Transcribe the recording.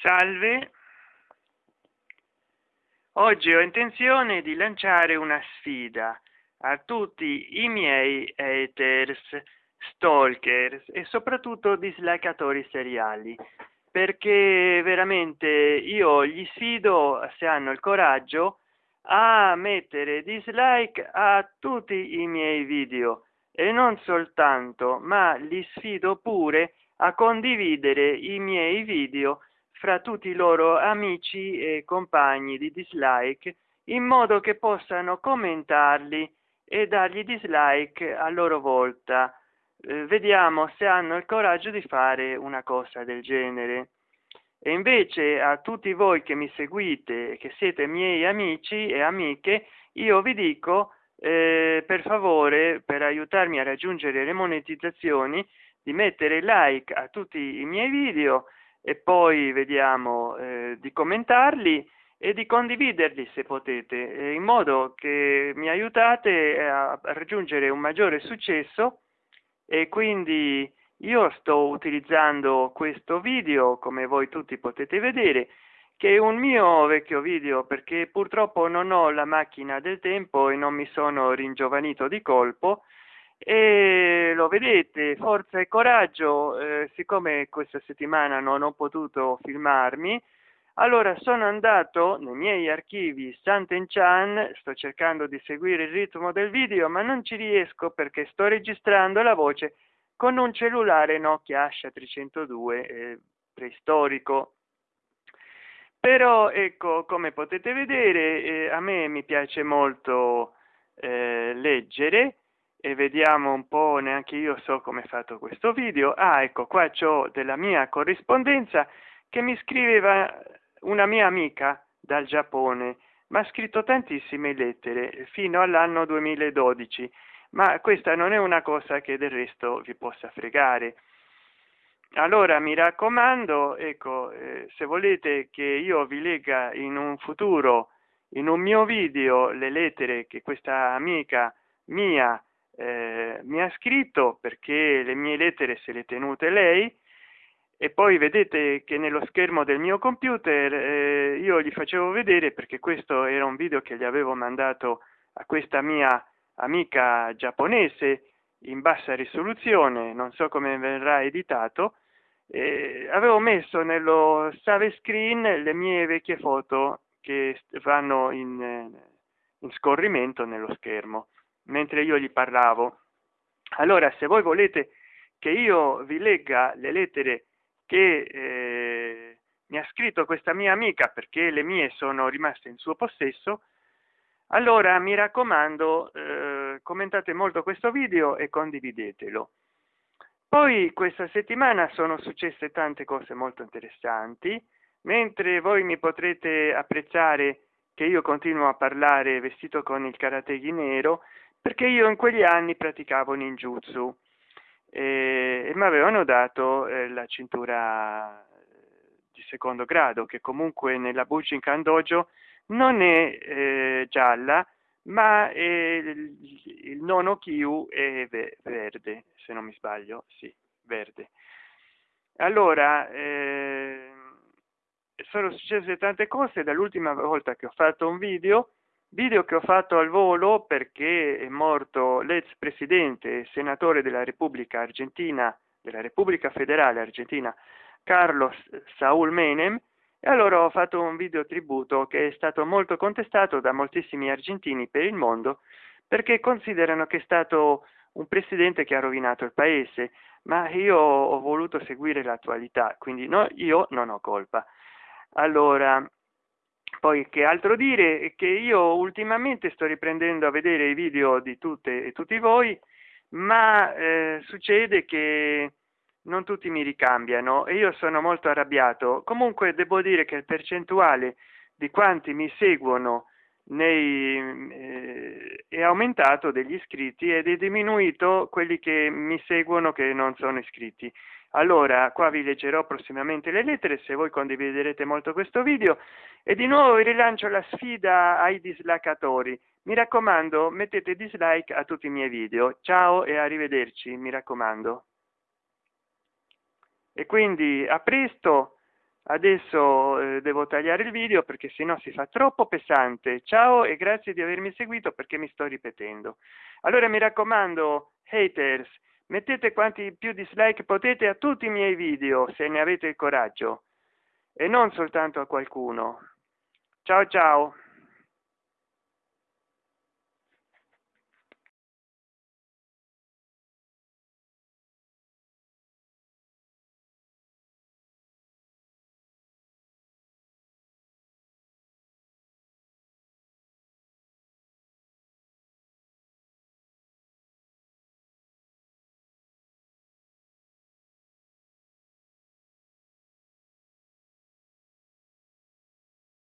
salve. Oggi ho intenzione di lanciare una sfida. A tutti i miei haters stalker e soprattutto dislikatori seriali. Perché veramente io gli sfido se hanno il coraggio a mettere dislike a tutti i miei video. E non soltanto ma li sfido pure a condividere i miei video fra tutti i loro amici e compagni di dislike in modo che possano commentarli e dargli dislike a loro volta. Eh, vediamo se hanno il coraggio di fare una cosa del genere. E invece a tutti voi che mi seguite che siete miei amici e amiche io vi dico eh, per favore per aiutarmi a raggiungere le monetizzazioni di mettere like a tutti i miei video e poi vediamo eh, di commentarli e di condividerli se potete eh, in modo che mi aiutate a raggiungere un maggiore successo. E quindi io sto utilizzando questo video come voi tutti potete vedere che è un mio vecchio video perché purtroppo non ho la macchina del tempo e non mi sono ringiovanito di colpo e lo vedete forza e coraggio eh, siccome questa settimana non ho potuto filmarmi allora sono andato nei miei archivi Sant'Enchan sto cercando di seguire il ritmo del video ma non ci riesco perché sto registrando la voce con un cellulare Nokia Asha 302 eh, preistorico. Però ecco come potete vedere eh, a me mi piace molto eh, leggere e vediamo un po neanche io so come è fatto questo video. Ah ecco qua c'ho della mia corrispondenza che mi scriveva una mia amica dal giappone. Ma ha scritto tantissime lettere fino all'anno 2012 ma questa non è una cosa che del resto vi possa fregare. Allora mi raccomando ecco eh, se volete che io vi legga in un futuro in un mio video le lettere che questa amica mia eh, mi ha scritto perché le mie lettere se le tenute lei e poi vedete che nello schermo del mio computer eh, io gli facevo vedere perché questo era un video che gli avevo mandato a questa mia amica giapponese in bassa risoluzione non so come verrà editato eh, avevo messo nello save screen le mie vecchie foto che vanno in, eh, in scorrimento nello schermo mentre io gli parlavo. Allora se voi volete che io vi legga le lettere che eh, mi ha scritto questa mia amica perché le mie sono rimaste in suo possesso allora mi raccomando eh, commentate molto questo video e condividetelo. Poi questa settimana sono successe tante cose molto interessanti. Mentre voi mi potrete apprezzare che io continuo a parlare vestito con il karategi nero perché io in quegli anni praticavo ninjutsu e, e mi avevano dato eh, la cintura di secondo grado che comunque nella Bujinkan Dojo non è eh, gialla ma è il, nono Kyu è verde se non mi sbaglio sì verde. Allora eh, sono successe tante cose dall'ultima volta che ho fatto un video video che ho fatto al volo perché è morto l'ex presidente e senatore della repubblica argentina della repubblica federale argentina carlos saul menem e allora ho fatto un video tributo che è stato molto contestato da moltissimi argentini per il mondo perché considerano che è stato un presidente che ha rovinato il paese ma io ho voluto seguire l'attualità quindi no io non ho colpa. Allora poi che altro dire che io ultimamente sto riprendendo a vedere i video di tutte e tutti voi ma eh, succede che non tutti mi ricambiano e io sono molto arrabbiato. Comunque devo dire che il percentuale di quanti mi seguono nei eh, è aumentato degli iscritti ed è diminuito quelli che mi seguono che non sono iscritti. Allora qua vi leggerò prossimamente le lettere se voi condividerete molto questo video. E di nuovo rilancio la sfida ai dislikatori mi raccomando mettete dislike a tutti i miei video. Ciao e arrivederci mi raccomando. E quindi a presto adesso eh, devo tagliare il video perché sennò si fa troppo pesante. Ciao e grazie di avermi seguito perché mi sto ripetendo. Allora mi raccomando haters mettete quanti più dislike potete a tutti i miei video se ne avete il coraggio. E non soltanto a qualcuno. Ciao ciao